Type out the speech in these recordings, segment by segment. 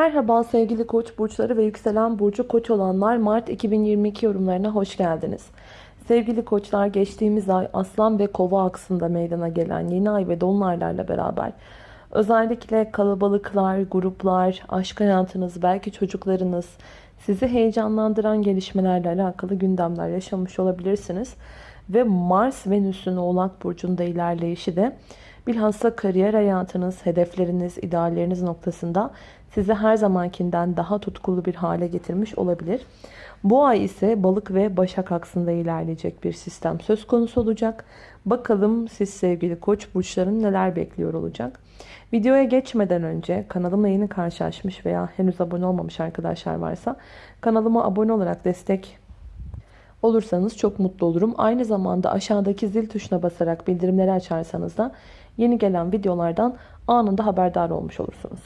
Merhaba sevgili koç burçları ve yükselen burcu koç olanlar Mart 2022 yorumlarına hoş geldiniz. Sevgili koçlar geçtiğimiz ay aslan ve kova aksında meydana gelen yeni ay ve dolunaylarla beraber özellikle kalabalıklar, gruplar, aşk hayatınız, belki çocuklarınız, sizi heyecanlandıran gelişmelerle alakalı gündemler yaşamış olabilirsiniz. Ve Mars Venüs'ün Oğlak Burcu'nda ilerleyişi de bilhassa kariyer hayatınız, hedefleriniz, idealleriniz noktasında sizi her zamankinden daha tutkulu bir hale getirmiş olabilir. Bu ay ise balık ve başak aksında ilerleyecek bir sistem söz konusu olacak. Bakalım siz sevgili koç burçların neler bekliyor olacak. Videoya geçmeden önce kanalımla yeni karşılaşmış veya henüz abone olmamış arkadaşlar varsa kanalıma abone olarak destek olursanız çok mutlu olurum. Aynı zamanda aşağıdaki zil tuşuna basarak bildirimleri açarsanız da yeni gelen videolardan anında haberdar olmuş olursunuz.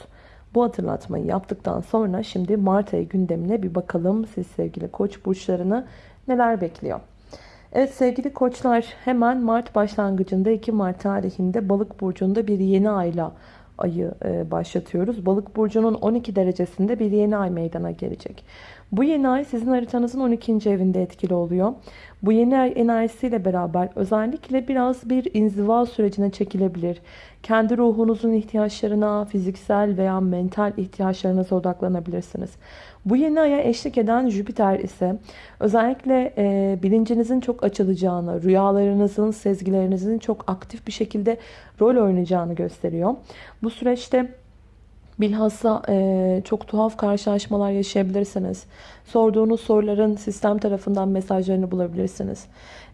Bu hatırlatmayı yaptıktan sonra şimdi Mart ayı gündemine bir bakalım. Siz sevgili koç burçlarını neler bekliyor? Evet sevgili koçlar hemen Mart başlangıcında 2 Mart tarihinde balık burcunda bir yeni ayla ayı e, başlatıyoruz. Balık burcunun 12 derecesinde bir yeni ay meydana gelecek. Bu yeni ay sizin haritanızın 12. evinde etkili oluyor. Bu yeni ay enerjisiyle beraber özellikle biraz bir inziva sürecine çekilebilir. Kendi ruhunuzun ihtiyaçlarına, fiziksel veya mental ihtiyaçlarınıza odaklanabilirsiniz. Bu yeni aya eşlik eden Jüpiter ise özellikle e, bilincinizin çok açılacağını, rüyalarınızın, sezgilerinizin çok aktif bir şekilde rol oynayacağını gösteriyor. Bu süreçte Bilhassa e, çok tuhaf karşılaşmalar yaşayabilirsiniz. Sorduğunuz soruların sistem tarafından mesajlarını bulabilirsiniz.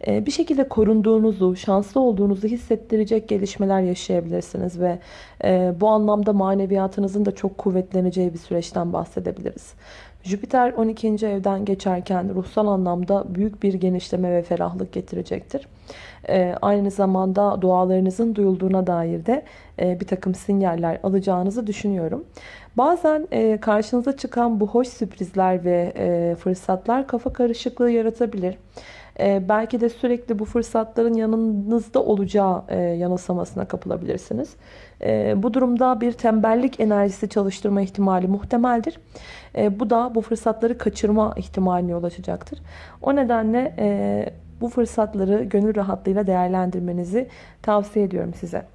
E, bir şekilde korunduğunuzu, şanslı olduğunuzu hissettirecek gelişmeler yaşayabilirsiniz. Ve e, bu anlamda maneviyatınızın da çok kuvvetleneceği bir süreçten bahsedebiliriz. Jüpiter 12. evden geçerken ruhsal anlamda büyük bir genişleme ve ferahlık getirecektir. Ee, aynı zamanda dualarınızın duyulduğuna dair de e, bir takım sinyaller alacağınızı düşünüyorum. Bazen e, karşınıza çıkan bu hoş sürprizler ve e, fırsatlar kafa karışıklığı yaratabilir. Belki de sürekli bu fırsatların yanınızda olacağı yanılsamasına kapılabilirsiniz. Bu durumda bir tembellik enerjisi çalıştırma ihtimali muhtemeldir. Bu da bu fırsatları kaçırma ihtimaline yol açacaktır. O nedenle bu fırsatları gönül rahatlığıyla değerlendirmenizi tavsiye ediyorum size.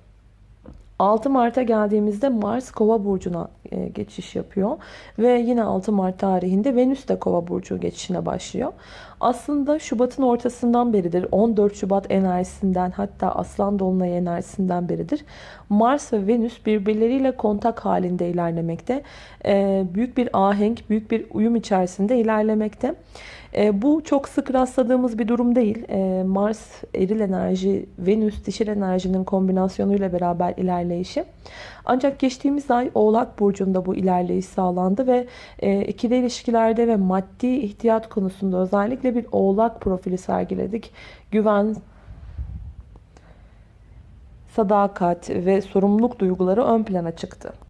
6 Mart'a geldiğimizde Mars Kova burcuna e, geçiş yapıyor ve yine 6 Mart tarihinde Venüs de Kova burcu geçişine başlıyor. Aslında Şubat'ın ortasından beridir 14 Şubat enerjisinden hatta Aslan Dolunay enerjisinden beridir Mars ve Venüs birbirleriyle kontak halinde ilerlemekte. E, büyük bir ahenk, büyük bir uyum içerisinde ilerlemekte. E, bu çok sık rastladığımız bir durum değil. Mars eril enerji, Venüs dişil enerjinin kombinasyonuyla beraber ilerleyişi. Ancak geçtiğimiz ay Oğlak Burcu'nda bu ilerleyiş sağlandı ve e, ikili ilişkilerde ve maddi ihtiyat konusunda özellikle bir Oğlak profili sergiledik. Güven, sadakat ve sorumluluk duyguları ön plana çıktı.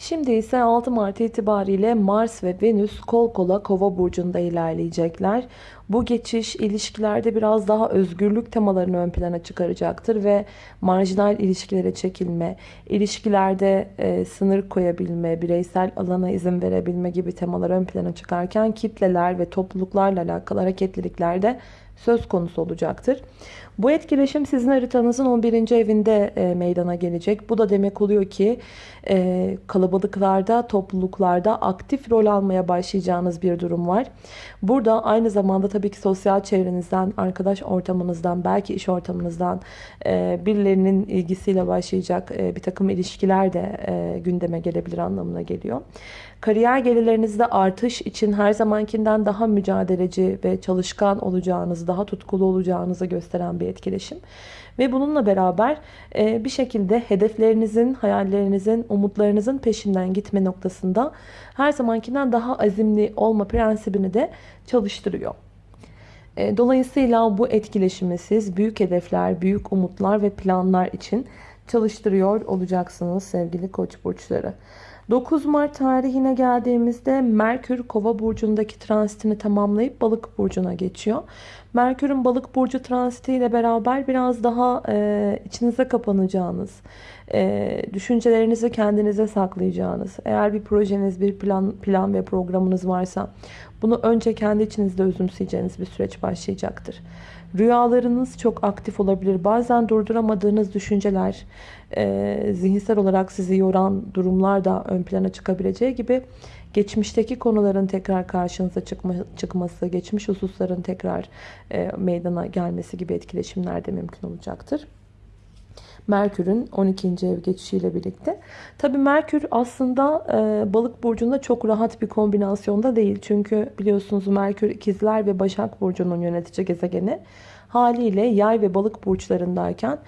Şimdi ise 6 Mart itibariyle Mars ve Venüs kol kola kova burcunda ilerleyecekler. Bu geçiş ilişkilerde biraz daha özgürlük temalarını ön plana çıkaracaktır ve marjinal ilişkilere çekilme, ilişkilerde e, sınır koyabilme, bireysel alana izin verebilme gibi temalar ön plana çıkarken kitleler ve topluluklarla alakalı hareketliliklerde söz konusu olacaktır. Bu etkileşim sizin haritanızın 11. evinde e, meydana gelecek. Bu da demek oluyor ki e, kalabalıklarda, topluluklarda aktif rol almaya başlayacağınız bir durum var. Burada aynı zamanda tabii ki sosyal çevrenizden, arkadaş ortamınızdan, belki iş ortamınızdan e, birilerinin ilgisiyle başlayacak bir takım ilişkiler de gündeme gelebilir anlamına geliyor. Kariyer gelirlerinizde artış için her zamankinden daha mücadeleci ve çalışkan olacağınızı, daha tutkulu olacağınızı gösteren bir etkileşim. Ve bununla beraber e, bir şekilde hedeflerinizin, hayallerinizin, umutlarınızın peşinden gitme noktasında her zamankinden daha azimli olma prensibini de çalıştırıyor. E, dolayısıyla bu etkileşimi siz büyük hedefler, büyük umutlar ve planlar için çalıştırıyor olacaksınız sevgili koç burçları. 9 Mart tarihine geldiğimizde Merkür Kova burcundaki transitini tamamlayıp Balık burcuna geçiyor. Merkür'ün Balık burcu transitiyle beraber biraz daha e, içinize kapanacağınız, e, düşüncelerinizi kendinize saklayacağınız, eğer bir projeniz, bir plan, plan ve programınız varsa bunu önce kendi içinizde özümseyeceğiniz bir süreç başlayacaktır. Rüyalarınız çok aktif olabilir. Bazen durduramadığınız düşünceler, e, zihinsel olarak sizi yoran durumlar da ön plana çıkabileceği gibi geçmişteki konuların tekrar karşınıza çıkma, çıkması, geçmiş hususların tekrar e, meydana gelmesi gibi etkileşimler de mümkün olacaktır. Merkür'ün 12. ev geçişiyle birlikte. Tabii Merkür aslında e, balık burcunda çok rahat bir kombinasyonda değil. Çünkü biliyorsunuz Merkür ikizler ve Başak Burcu'nun yönetici gezegeni. Haliyle yay ve balık burçlarındayken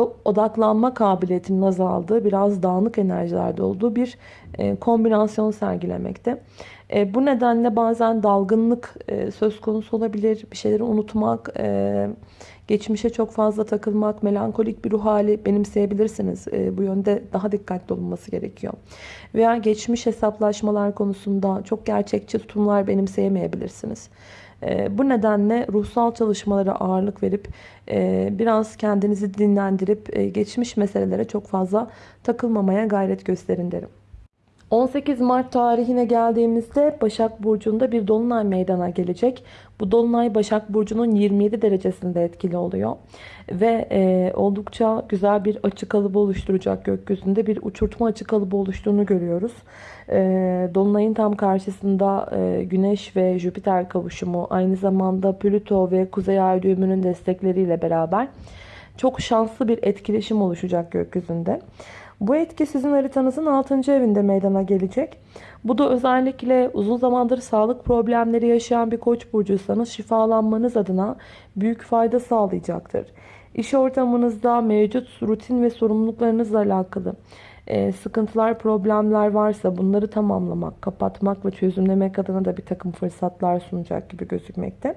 odaklanma kabiliyetinin azaldığı, biraz dağınık enerjilerde olduğu bir e, kombinasyon sergilemekte. E, bu nedenle bazen dalgınlık e, söz konusu olabilir. Bir şeyleri unutmak, geçmişe çok fazla takılmak, melankolik bir ruh hali benimseyebilirsiniz. Bu yönde daha dikkatli olunması gerekiyor. Veya geçmiş hesaplaşmalar konusunda çok gerçekçi tutumlar benimseyemeyebilirsiniz. Ee, bu nedenle ruhsal çalışmalara ağırlık verip e, biraz kendinizi dinlendirip e, geçmiş meselelere çok fazla takılmamaya gayret gösterin derim. 18 Mart tarihine geldiğimizde Başak Burcu'nda bir dolunay meydana gelecek. Bu dolunay Başak Burcu'nun 27 derecesinde etkili oluyor. Ve e, oldukça güzel bir açık kalıbı oluşturacak gökyüzünde bir uçurtma açık kalıbı oluştuğunu görüyoruz. E, dolunayın tam karşısında e, Güneş ve Jüpiter kavuşumu aynı zamanda Plüto ve Kuzey Ay düğümünün destekleriyle beraber çok şanslı bir etkileşim oluşacak gökyüzünde. Bu etki sizin haritanızın 6. evinde meydana gelecek. Bu da özellikle uzun zamandır sağlık problemleri yaşayan bir koç burcuysanız şifalanmanız adına büyük fayda sağlayacaktır. İş ortamınızda mevcut rutin ve sorumluluklarınızla alakalı e, sıkıntılar, problemler varsa bunları tamamlamak, kapatmak ve çözümlemek adına da bir takım fırsatlar sunacak gibi gözükmekte.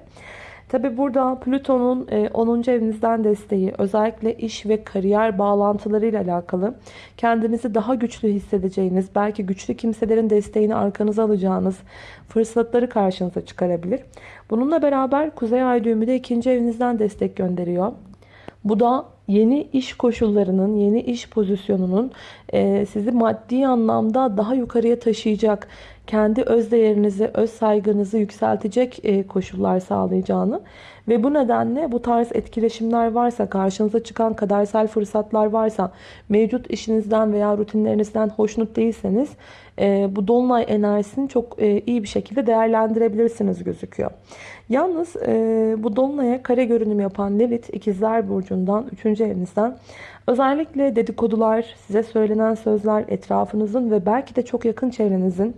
Tabi burada Plüton'un 10. E, evinizden desteği özellikle iş ve kariyer bağlantılarıyla alakalı kendinizi daha güçlü hissedeceğiniz, belki güçlü kimselerin desteğini arkanıza alacağınız fırsatları karşınıza çıkarabilir. Bununla beraber Kuzey Ay düğümü de 2. evinizden destek gönderiyor. Bu da yeni iş koşullarının, yeni iş pozisyonunun e, sizi maddi anlamda daha yukarıya taşıyacak, kendi öz değerinizi, öz saygınızı yükseltecek e, koşullar sağlayacağını ve bu nedenle bu tarz etkileşimler varsa, karşınıza çıkan kadersel fırsatlar varsa, mevcut işinizden veya rutinlerinizden hoşnut değilseniz e, bu dolunay enerjisini çok e, iyi bir şekilde değerlendirebilirsiniz gözüküyor. Yalnız bu dolunaya kare görünüm yapan Lilith ikizler burcundan 3. evinizden özellikle dedikodular, size söylenen sözler, etrafınızın ve belki de çok yakın çevrenizin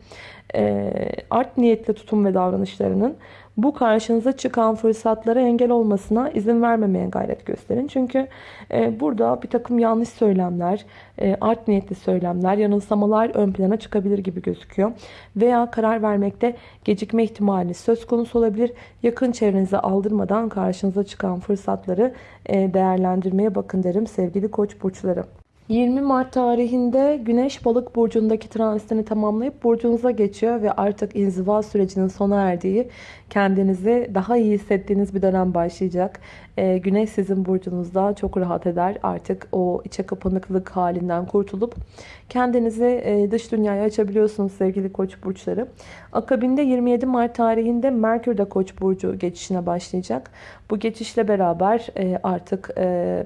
art niyetli tutum ve davranışlarının bu karşınıza çıkan fırsatlara engel olmasına izin vermemeye gayret gösterin. Çünkü e, burada bir takım yanlış söylemler, e, art niyetli söylemler, yanılsamalar ön plana çıkabilir gibi gözüküyor. Veya karar vermekte gecikme ihtimali söz konusu olabilir. Yakın çevrenize aldırmadan karşınıza çıkan fırsatları e, değerlendirmeye bakın derim sevgili koç burçları. 20 Mart tarihinde Güneş balık burcundaki transitini tamamlayıp burcunuza geçiyor ve artık inziva sürecinin sona erdiği kendinizi daha iyi hissettiğiniz bir dönem başlayacak. Ee, güneş sizin burcunuzda çok rahat eder. Artık o içe kapanıklık halinden kurtulup kendinizi e, dış dünyaya açabiliyorsunuz sevgili koç burçları. Akabinde 27 Mart tarihinde Merkür de koç burcu geçişine başlayacak. Bu geçişle beraber e, artık... E,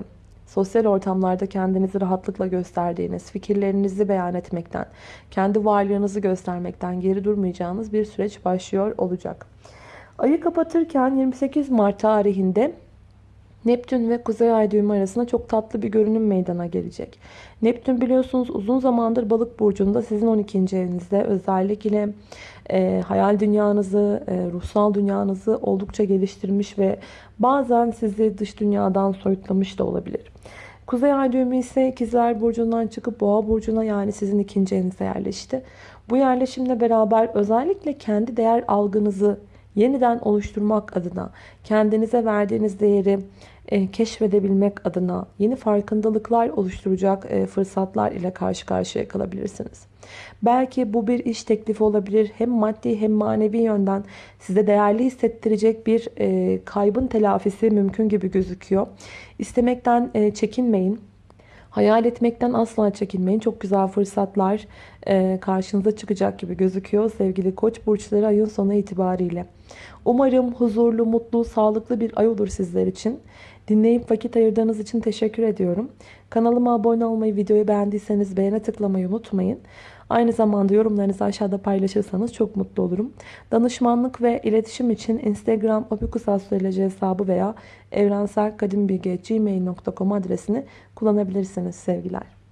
sosyal ortamlarda kendinizi rahatlıkla gösterdiğiniz, fikirlerinizi beyan etmekten, kendi varlığınızı göstermekten geri durmayacağınız bir süreç başlıyor olacak. Ayı kapatırken 28 Mart tarihinde Neptün ve Kuzey Ay düğümü arasında çok tatlı bir görünüm meydana gelecek. Neptün biliyorsunuz uzun zamandır balık burcunda sizin 12. evinizde özellikle e, hayal dünyanızı, e, ruhsal dünyanızı oldukça geliştirmiş ve bazen sizi dış dünyadan soyutlamış da olabilir. Kuzey Ay düğümü ise ikizler burcundan çıkıp boğa burcuna yani sizin ikinci evinize yerleşti. Bu yerleşimle beraber özellikle kendi değer algınızı yeniden oluşturmak adına kendinize verdiğiniz değeri e, keşfedebilmek adına yeni farkındalıklar oluşturacak e, fırsatlar ile karşı karşıya kalabilirsiniz. Belki bu bir iş teklifi olabilir. Hem maddi hem manevi yönden size değerli hissettirecek bir e, kaybın telafisi mümkün gibi gözüküyor. İstemekten çekinmeyin. Hayal etmekten asla çekinmeyin. Çok güzel fırsatlar e, karşınıza çıkacak gibi gözüküyor sevgili koç burçları ayın sonu itibariyle. Umarım huzurlu, mutlu, sağlıklı bir ay olur sizler için. Dinleyip vakit ayırdığınız için teşekkür ediyorum. Kanalıma abone olmayı, videoyu beğendiyseniz beğene tıklamayı unutmayın. Aynı zamanda yorumlarınızı aşağıda paylaşırsanız çok mutlu olurum. Danışmanlık ve iletişim için Instagram opikusastroloji hesabı veya evrenselkadimbilgi.gmail.com adresini kullanabilirsiniz sevgiler.